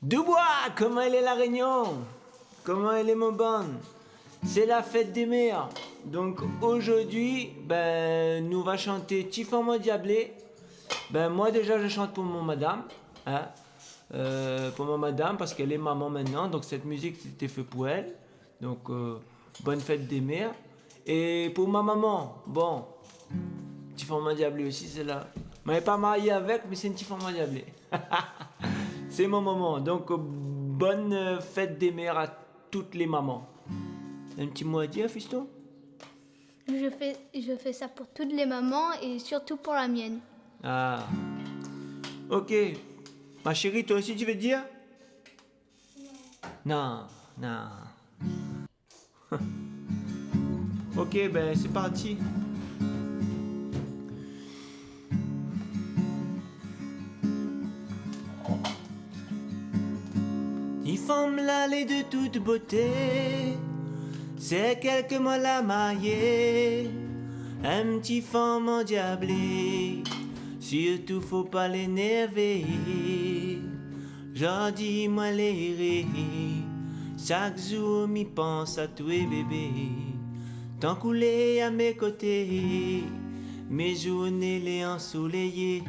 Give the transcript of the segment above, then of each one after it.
Dubois, comment elle est la réunion? Comment elle est mon bonne C'est la fête des mères. Donc aujourd'hui, ben, nous va chanter Tifon diablé. Ben moi déjà je chante pour mon madame. Hein, euh, pour mon madame parce qu'elle est maman maintenant. Donc cette musique c'était fait pour elle. Donc euh, bonne fête des mères. Et pour ma maman, bon, Tifon diablé aussi c'est là. Ne pas marié avec, mais c'est une Tifon diablé. C'est mon moment. Donc, bonne fête des mères à toutes les mamans. Un petit mot à dire, fiston? Je fais, je fais ça pour toutes les mamans et surtout pour la mienne. Ah. Ok. Ma chérie, toi aussi, tu veux dire? Non. Non, non. ok, ben c'est parti. Femme l'allée de toute beauté, c'est quelques mots la marier, un petit femme endiablé, surtout faut pas l'énerver. J'en dis moi les chaque jour m'y pense à toi bébé, tant coulé à mes côtés, mes journées les ensoleillées.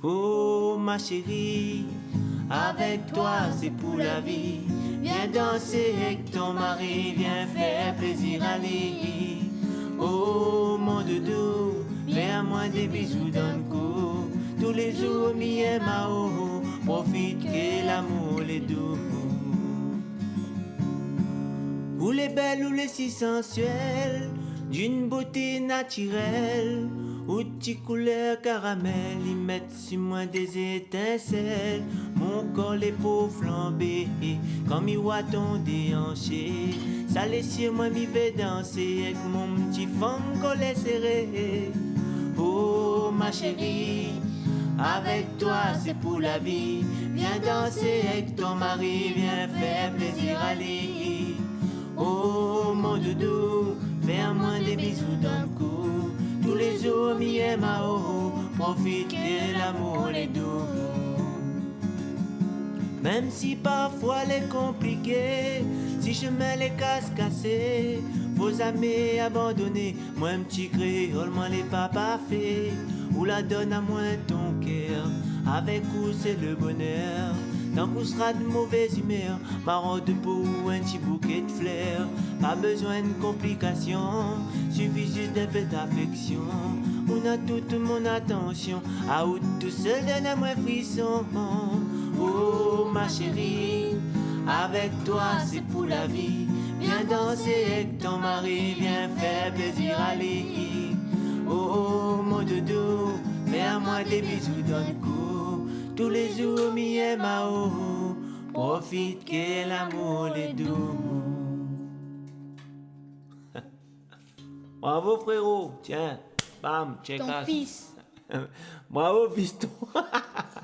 Oh ma chérie, avec toi c'est pour la vie. Viens danser avec ton mari, viens faire plaisir à lui. Oh mon doudou, fais à moi des bisous dans le cou. Tous les jours, mi et mao, profite que l'amour est doux. Ou les belles ou les si sensuelles, d'une beauté naturelle. Ou tes couleurs caramel, ils mettent sur moi des étincelles. Mon corps, les peaux flambées, comme ils voient ton déhanché. Ça laisse sur moi, m'y vais danser avec mon petit femme collé serré. Oh ma chérie, avec toi c'est pour la vie. Viens danser avec ton mari, viens faire plaisir à lui. Oh mon doudou, mao, profite que l'amour est doux. Même si parfois est compliqué, si je mets les casses cassés, vos amis abandonnés, moi un petit créole, moi les papas fait, ou la donne à moi ton cœur, avec où c'est le bonheur. Tant qu'on sera de mauvaise humeur, marron de peau un petit bouquet de fleurs. Pas besoin de complications, suffit juste d'un peu d'affection. On a toute mon attention, à où tout seul donne à moi frisson. Oh ma chérie, avec toi c'est pour la vie. Viens danser avec ton mari, viens faire plaisir à lui. Oh mon doudou, fais à moi des bisous dans le cou. Tous les jours, mi et mao, profite que l'amour est doux. Bravo frérot, tiens, bam, check Ton fils. Bravo fiston.